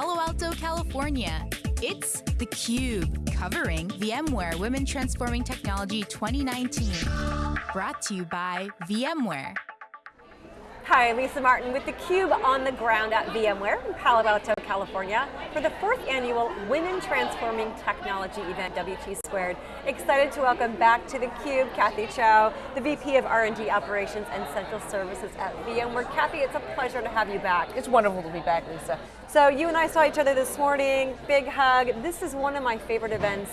Palo Alto, California. It's theCUBE, covering VMware Women Transforming Technology 2019. Brought to you by VMware. Hi, Lisa Martin with theCUBE on the ground at VMware in Palo Alto, California for the fourth annual Women Transforming Technology event, WT Squared. Excited to welcome back to theCUBE, Kathy Chou, the VP of R&D Operations and Central Services at VMware. Kathy, it's a pleasure to have you back. It's wonderful to be back, Lisa. So you and I saw each other this morning, big hug. This is one of my favorite events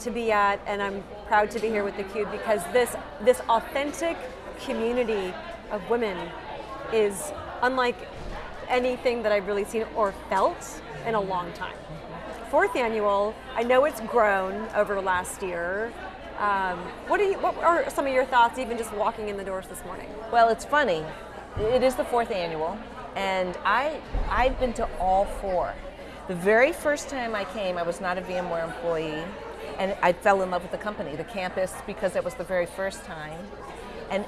to be at, and I'm proud to be here with theCUBE because this, this authentic community of women is unlike anything that I've really seen or felt in a long time. Fourth annual, I know it's grown over last year. Um, what, you, what are some of your thoughts even just walking in the doors this morning? Well, it's funny. It is the fourth annual, and I, I've been to all four. The very first time I came, I was not a VMware employee, and I fell in love with the company, the campus, because it was the very first time. And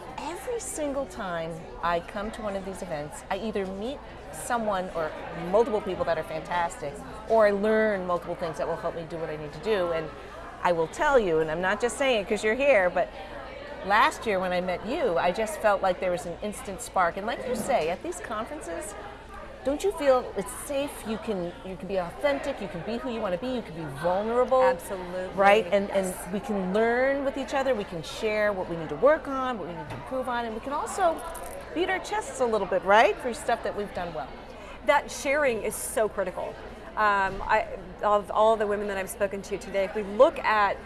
every single time I come to one of these events, I either meet someone or multiple people that are fantastic, or I learn multiple things that will help me do what I need to do. And I will tell you, and I'm not just saying it because you're here, but last year when I met you, I just felt like there was an instant spark. And like you say, at these conferences, don't you feel it's safe? You can you can be authentic. You can be who you want to be. You can be vulnerable. Absolutely. Right. And yes. and we can learn with each other. We can share what we need to work on, what we need to improve on, and we can also beat our chests a little bit, right, for stuff that we've done well. That sharing is so critical. Um, I, of all the women that I've spoken to today, if we look at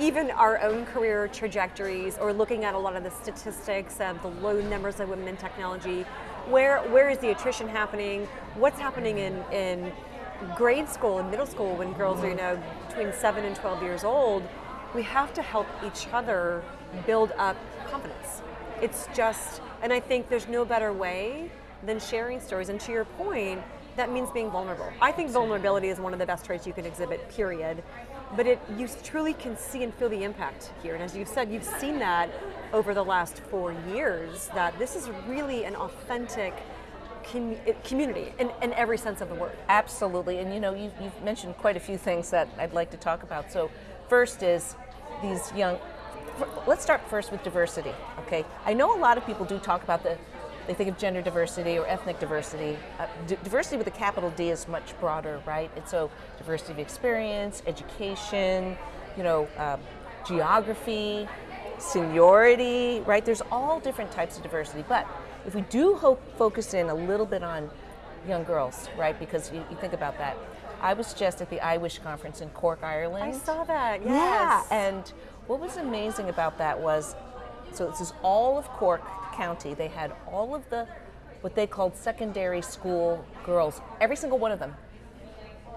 even our own career trajectories or looking at a lot of the statistics of the low numbers of women in technology, where, where is the attrition happening? What's happening in, in grade school and middle school when girls are you know, between 7 and 12 years old? We have to help each other build up confidence. It's just, and I think there's no better way than sharing stories. And to your point, that means being vulnerable. I think vulnerability is one of the best traits you can exhibit, period but it, you truly can see and feel the impact here. And as you've said, you've seen that over the last four years, that this is really an authentic com eh, community in, in, every sense of the word. Absolutely, and you know, you've, you've mentioned quite a few things that I'd like to talk about. So first is these young, let's start first with diversity, okay? I know a lot of people do talk about the they think of gender diversity or ethnic diversity. Uh, diversity with a capital D is much broader, right? And so diversity of experience, education, you know, uh, geography, seniority, right? There's all different types of diversity, but if we do hope, focus in a little bit on young girls, right? Because you, you think about that. I was just at the I Wish conference in Cork, Ireland. I saw that, yes. Yeah, and what was amazing about that was, so this is all of Cork County, they had all of the, what they called secondary school girls, every single one of them,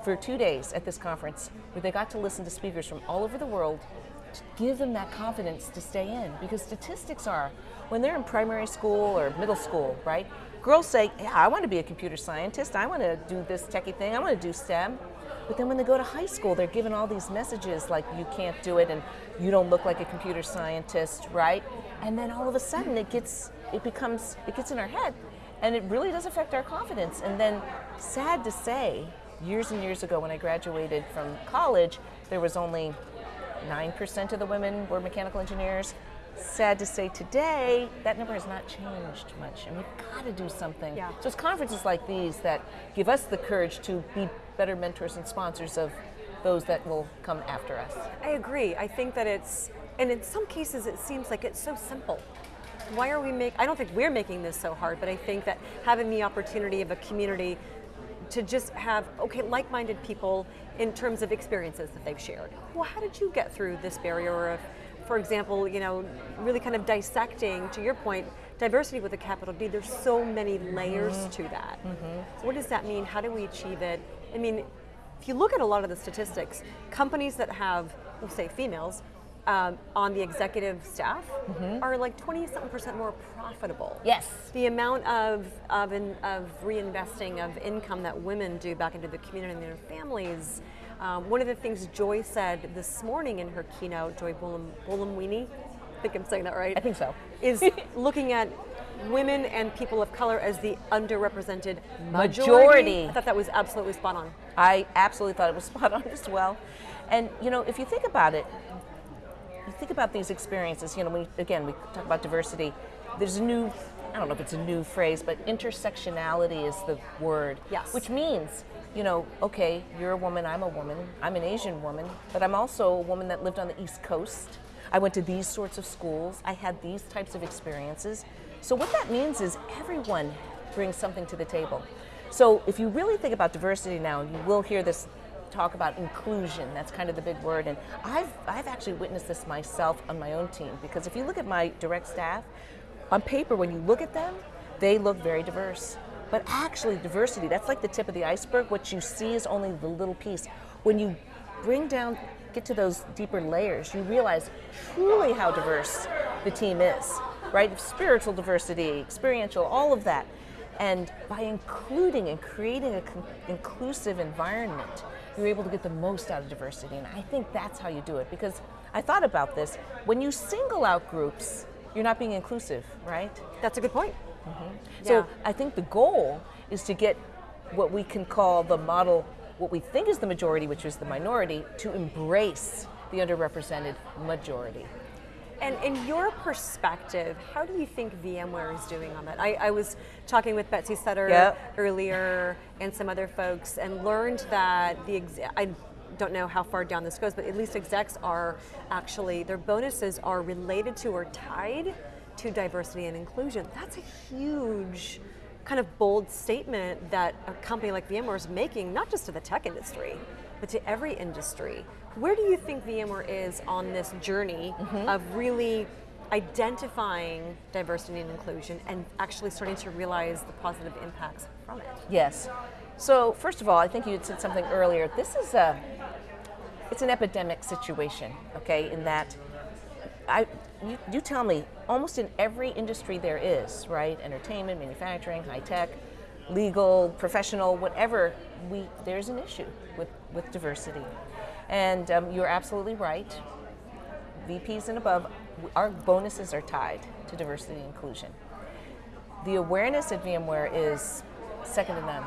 for two days at this conference, where they got to listen to speakers from all over the world to give them that confidence to stay in. Because statistics are, when they're in primary school or middle school, right? Girls say, yeah, I want to be a computer scientist, I want to do this techie thing, I want to do STEM. But then when they go to high school, they're given all these messages like you can't do it and you don't look like a computer scientist, right? And then all of a sudden it gets, it becomes, it gets in our head and it really does affect our confidence. And then sad to say, years and years ago when I graduated from college, there was only 9% of the women were mechanical engineers. Sad to say today, that number has not changed much, and we've got to do something. Yeah. So it's conferences like these that give us the courage to be better mentors and sponsors of those that will come after us. I agree. I think that it's, and in some cases it seems like it's so simple. Why are we make? I don't think we're making this so hard, but I think that having the opportunity of a community to just have, okay, like-minded people in terms of experiences that they've shared. Well, how did you get through this barrier of, for example, you know, really kind of dissecting, to your point, diversity with a capital D, there's so many layers mm -hmm. to that. Mm -hmm. what does that mean? How do we achieve it? I mean, if you look at a lot of the statistics, companies that have, we'll say females, um, on the executive staff mm -hmm. are like 20 something percent more profitable. Yes. The amount of, of, in, of reinvesting of income that women do back into the community and their families. Um, one of the things Joy said this morning in her keynote, Joy Buolamwini, I think I'm saying that right. I think so. Is looking at women and people of color as the underrepresented majority. Majority. I thought that was absolutely spot on. I absolutely thought it was spot on as well. And you know, if you think about it, you think about these experiences. You know, we again we talk about diversity. There's a new, I don't know if it's a new phrase, but intersectionality is the word. Yes. Which means, you know, okay, you're a woman, I'm a woman, I'm an Asian woman, but I'm also a woman that lived on the East Coast. I went to these sorts of schools. I had these types of experiences. So what that means is everyone brings something to the table. So if you really think about diversity now, you will hear this talk about inclusion. That's kind of the big word. And I've, I've actually witnessed this myself on my own team because if you look at my direct staff, on paper, when you look at them, they look very diverse. But actually, diversity, that's like the tip of the iceberg. What you see is only the little piece. When you bring down, get to those deeper layers, you realize truly how diverse the team is, right? Spiritual diversity, experiential, all of that. And by including and creating an inclusive environment, you're able to get the most out of diversity. And I think that's how you do it because I thought about this. When you single out groups, you're not being inclusive, right? That's a good point. Mm-hmm. So Yeah. I think the goal is to get what we can call the model, what we think is the majority, which is the minority, to embrace the underrepresented majority. And in your perspective, how do you think VMware is doing on that? I, I was talking with Betsy Sutter Yep. earlier and some other folks and learned that the I don't know how far down this goes, but at least execs are actually their bonuses are related to or tied to diversity and inclusion. That's a huge kind of bold statement that a company like VMware is making, not just to the tech industry, but to every industry. Where do you think VMware is on this journey mm-hmm. of really identifying diversity and inclusion and actually starting to realize the positive impacts from it? Yes. So first of all, I think you had said something earlier. This is a, it's an epidemic situation, okay? In that, I, you, you tell me, almost in every industry there is, right? Entertainment, manufacturing, high tech, legal, professional, whatever. We there's an issue with with diversity, and um, you're absolutely right. VPs and above, our bonuses are tied to diversity and inclusion. The awareness at VMware is second to none.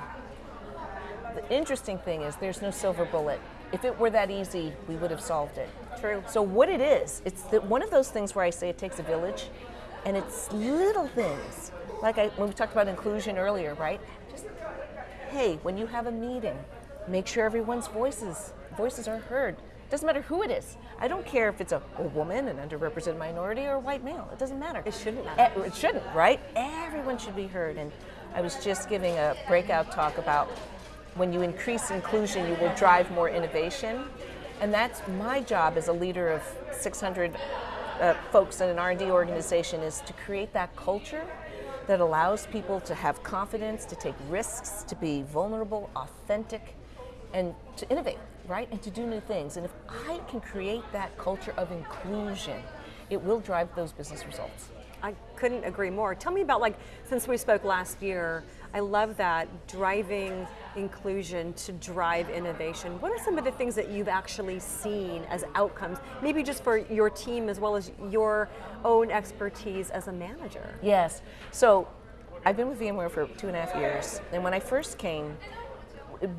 The interesting thing is there's no silver bullet. If it were that easy, we would have solved it. True. So what it is, it's the, one of those things where I say it takes a village, and it's little things. Like I, when we talked about inclusion earlier, right? Just hey, when you have a meeting, make sure everyone's voices voices are heard. Doesn't matter who it is. I don't care if it's a, a woman, an underrepresented minority, or a white male. It doesn't matter. It shouldn't matter. Eh, It shouldn't, right? Everyone should be heard. And I was just giving a breakout talk about when you increase inclusion, you will drive more innovation. And that's my job as a leader of 600 uh, folks in an R&D organization is to create that culture that allows people to have confidence, to take risks, to be vulnerable, authentic, and to innovate, right? And to do new things. And if I can create that culture of inclusion, it will drive those business results. I couldn't agree more. Tell me about like since we spoke last year, I love that driving inclusion to drive innovation. What are some of the things that you've actually seen as outcomes? Maybe just for your team as well as your own expertise as a manager. Yes. So I've been with VMware for two and a half years. And when I first came,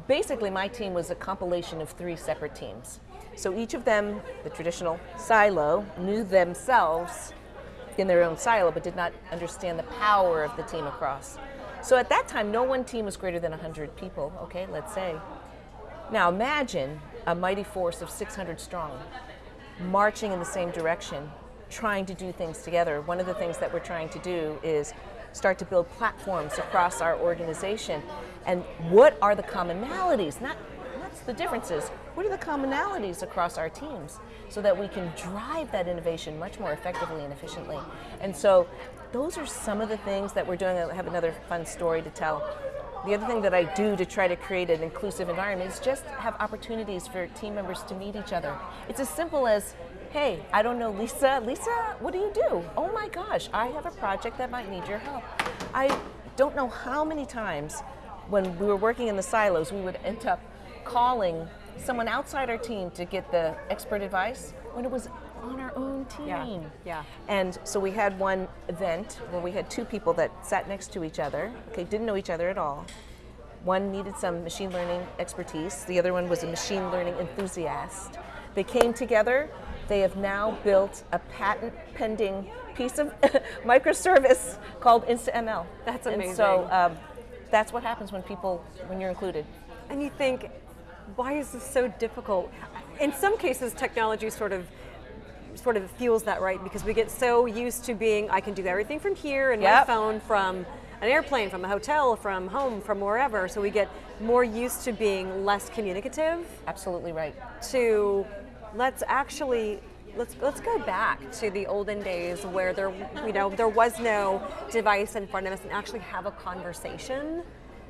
basically my team was a compilation of three separate teams. So each of them, the traditional silo, knew themselves in their own silo but did not understand the power of the team across. So at that time, no one team was greater than 100 people, okay, let's say. Now imagine a mighty force of 600 strong marching in the same direction, trying to do things together. One of the things that we're trying to do is start to build platforms across our organization. And what are the commonalities? Not what's the differences? What are the commonalities across our teams so that we can drive that innovation much more effectively and efficiently? And so those are some of the things that we're doing. I have another fun story to tell. The other thing that I do to try to create an inclusive environment is just have opportunities for team members to meet each other. It's as simple as, hey, I don't know Lisa. Lisa, what do you do? Oh my gosh, I have a project that might need your help. I don't know how many times when we were working in the silos, we would end up calling someone outside our team to get the expert advice when it was on our own team. Yeah, yeah. And so we had one event where we had two people that sat next to each other, okay, didn't know each other at all. One needed some machine learning expertise, the other one was a machine learning enthusiast. They came together, they have now built a patent pending piece of microservice called InstaML. That's amazing. And so um, that's what happens when people, when you're included. And you think, why is this so difficult? In some cases, technology sort of sort of fuels that, right? Because we get so used to being, I can do everything from here and Yep. my phone, from an airplane, from a hotel, from home, from wherever. So we get more used to being less communicative Absolutely right. to let's actually let's let's go back to the olden days where there you know there was no device in front of us and actually have a conversation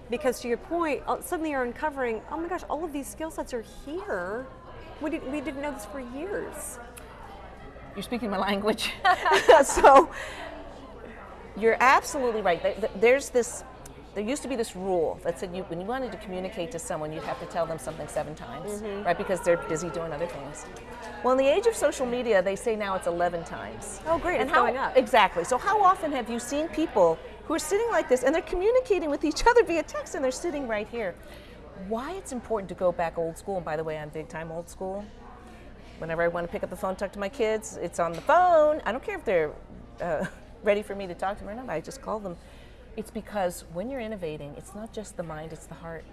because to your point uh, suddenly you're uncovering oh my gosh all of these skill sets are here we, did, we didn't know this for years You're speaking my language. so you're absolutely right. There- there- There's this. There used to be this rule that said you, when you wanted to communicate to someone, you'd have to tell them something seven times, right? Because they're busy doing other things. Well, in the age of social media, they say now it's 11 times. Oh, great, And it's how, going up. Exactly. So how often have you seen people who are sitting like this and they're communicating with each other via text and they're sitting right here? Why it's important to go back old school, and by the way, I'm big time old school whenever I want to pick up the phone, talk to my kids, it's on the phone. I don't care if they're uh, ready for me to talk to them or not. I just call them. It's because when you're innovating, it's not just the mind, it's the heart.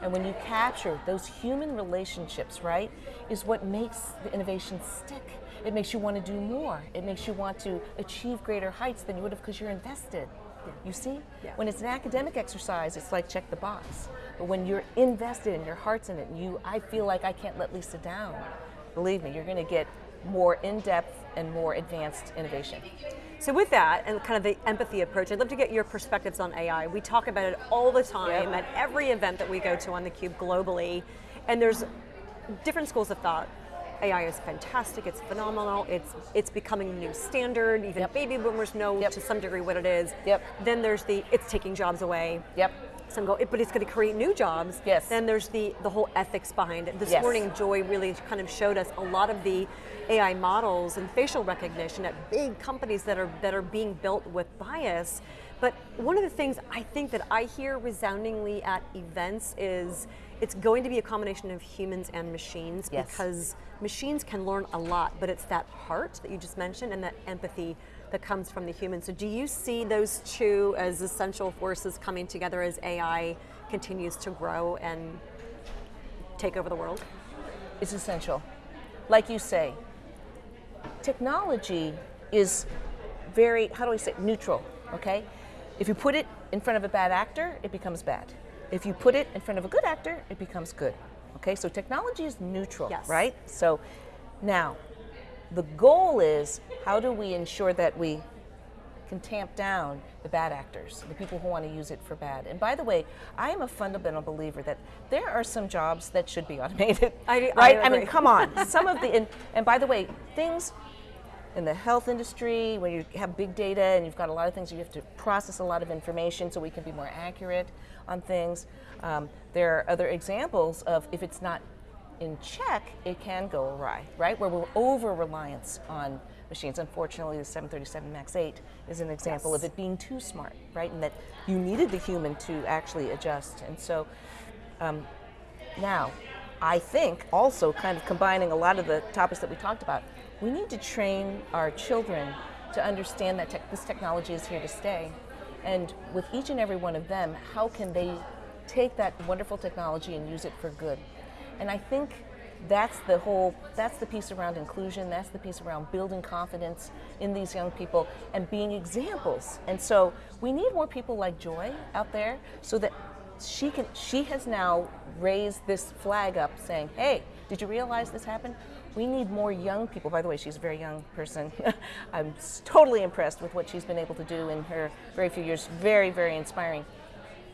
And when you capture those human relationships, right, is what makes the innovation stick. It makes you want to do more. It makes you want to achieve greater heights than you would have because you're invested. You see? Yeah. When it's an academic exercise, it's like check the box. But when you're invested and your heart's in it, and you, I feel like I can't let Lisa down. Believe me, you're going to get more in-depth and more advanced innovation. So with that and kind of the empathy approach, I'd love to get your perspectives on AI. We talk about it all the time Yep. at every event that we go to on theCUBE globally, and there's different schools of thought. AI is fantastic, it's phenomenal, it's it's becoming the new standard, even Yep. baby boomers know Yep. to some degree what it is. Yep. Then there's the, it's taking jobs away. Yep. Some go, but it's going to create new jobs. Yes. Then there's the the whole ethics behind it. This Yes. morning, Joy really kind of showed us a lot of the AI models and facial recognition at big companies that are that are being built with bias. But one of the things I think that I hear resoundingly at events is it's going to be a combination of humans and machines Yes. because machines can learn a lot, but it's that heart that you just mentioned and that empathy that comes from the human. So do you see those two as essential forces coming together as AI continues to grow and take over the world? It's essential. Like you say, technology is very, how do I say, neutral, okay? If you put it in front of a bad actor, it becomes bad. If you put it in front of a good actor, it becomes good. Okay, so technology is neutral, Yes. right? So now, the goal is how do we ensure that we can tamp down the bad actors, the people who want to use it for bad. And by the way, I am a fundamental believer that there are some jobs that should be automated. I- I right? I, agree. mean, come on. Some of the and, and by the way, things in the health industry where you have big data and you've got a lot of things you have to process a lot of information so we can be more accurate on things. Um, there are other examples of if it's not in check, it can go awry, right? Where we're over reliance on machines. Unfortunately, the 737 MAX 8 is an example of it being too smart, right? And that you needed the human to actually adjust. And so um, now, I think also kind of combining a lot of the topics that we talked about, we need to train our children to understand that tech this technology is here to stay. And with each and every one of them, how can they take that wonderful technology and use it for good? And I think that's the whole that's the piece around inclusion that's the piece around building confidence in these young people and being examples. And so we need more people like joy out there so that she can she has now raised this flag up saying hey did you realize this happened? We need more young people. By the way she's a very young person. I'm totally impressed with what she's been able to do in her very few years. Very very inspiring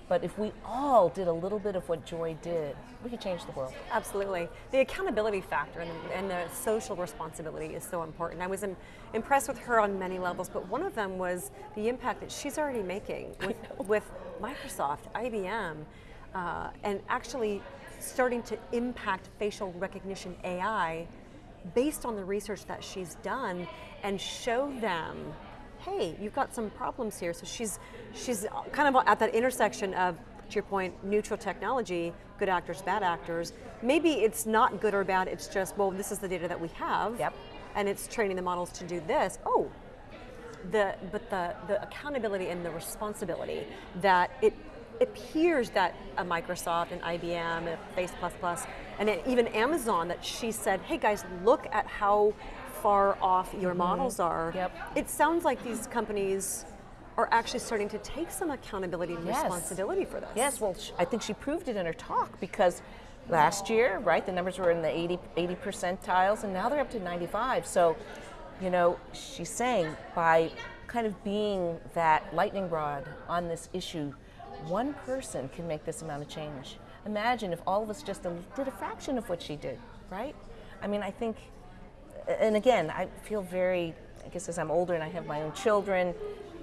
but if we all did a little bit of what joy did we could change the world Absolutely. The accountability factor and, and the social responsibility is so important. I was im- impressed with her on many levels, but one of them was the impact that she's already making with, with Microsoft, IBM, uh, and actually starting to impact facial recognition AI based on the research that she's done and show them hey, you've got some problems here. So she's she's kind of at that intersection of to your point, neutral technology, good actors, bad actors. Maybe it's not good or bad, it's just, well, this is the data that we have. Yep. And it's training the models to do this. Oh, the but the, the accountability and the responsibility that it appears that a Microsoft and IBM and Face++ and even Amazon that she said, hey guys, look at how far off your mm-hmm. models are. Yep. It sounds like these companies are actually starting to take some accountability and yes. responsibility for this. Yes, well, I think she proved it in her talk because last year, right, the numbers were in the 80, 80 percentiles and now they're up to 95. So, you know, she's saying by kind of being that lightning rod on this issue, one person can make this amount of change. Imagine if all of us just did a fraction of what she did, right? I mean, I think, and again, I feel very, I guess as I'm older and I have my own children,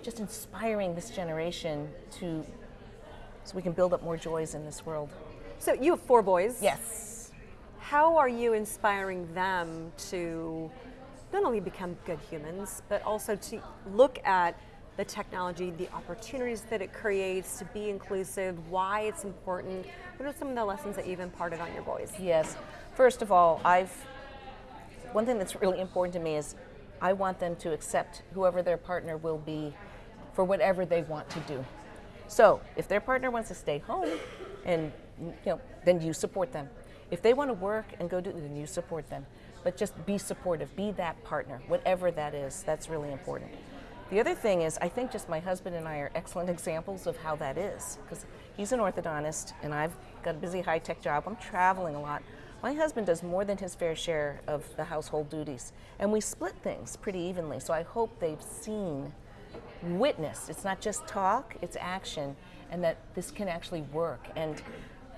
just inspiring this generation to, so we can build up more joys in this world. So you have four boys. Yes. How are you inspiring them to not only become good humans, but also to look at the technology, the opportunities that it creates, to be inclusive, why it's important. What are some of the lessons that you've imparted on your boys? Yes. First of all, I've one thing that's really important to me is I want them to accept whoever their partner will be for whatever they want to do. So if their partner wants to stay home, and you know, then you support them. If they want to work and go do, then you support them. But just be supportive, be that partner, whatever that is. That's really important. The other thing is, I think just my husband and I are excellent examples of how that is. Because he's an orthodontist, and I've got a busy high tech job. I'm traveling a lot. My husband does more than his fair share of the household duties, and we split things pretty evenly. So I hope they've seen witnessed. It's not just talk, it's action, and that this can actually work. And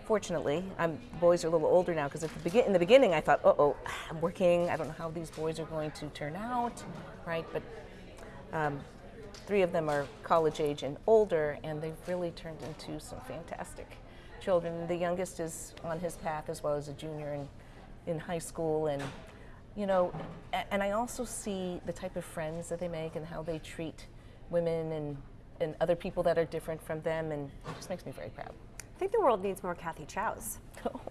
fortunately, I'm, boys are a little older now because in the beginning I thought, oh, I'm working. I don't know how these boys are going to turn out, right? But um, three of them are college age and older, and they've really turned into some fantastic children. The youngest is on his path as well as a junior in, in high school, and you know, and I also see the type of friends that they make and how they treat women and, and other people that are different from them, and it just makes me very proud. I think the world needs more Kathy Chous. Oh.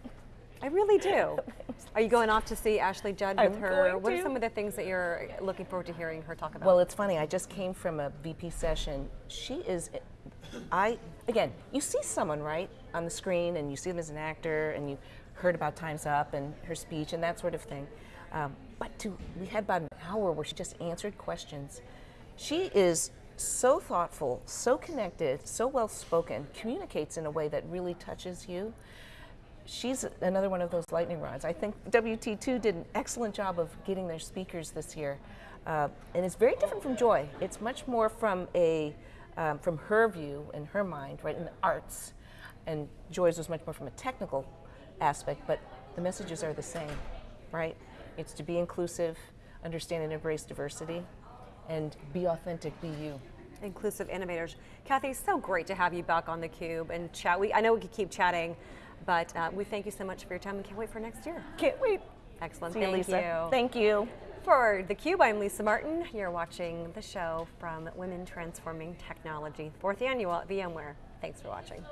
I really do. Are you going off to see Ashley Judd with I'm her? What are some of the things that you're looking forward to hearing her talk about? Well, it's funny. I just came from a VP session. She is, I again, you see someone right on the screen, and you see them as an actor, and you heard about Times Up and her speech and that sort of thing. Um, but to, we had about an hour where she just answered questions. She is so thoughtful, so connected, so well spoken, communicates in a way that really touches you. She's another one of those lightning rods. I think WT2 did an excellent job of getting their speakers this year. Uh, and it's very different from Joy. It's much more from a um, from her view and her mind, right, in the arts. And Joy's was much more from a technical aspect, but the messages are the same, right? It's to be inclusive, understand and embrace diversity, and be authentic, be you. Inclusive innovators. Kathy, so great to have you back on theCUBE and chat. We, I know we could keep chatting, but uh, we thank you so much for your time and can't wait for next year. Can't wait. Excellent, See thank you, Lisa. you. Thank you. For theCUBE, I'm Lisa Martin. You're watching the show from Women Transforming Technology, fourth annual at VMware. Thanks for watching.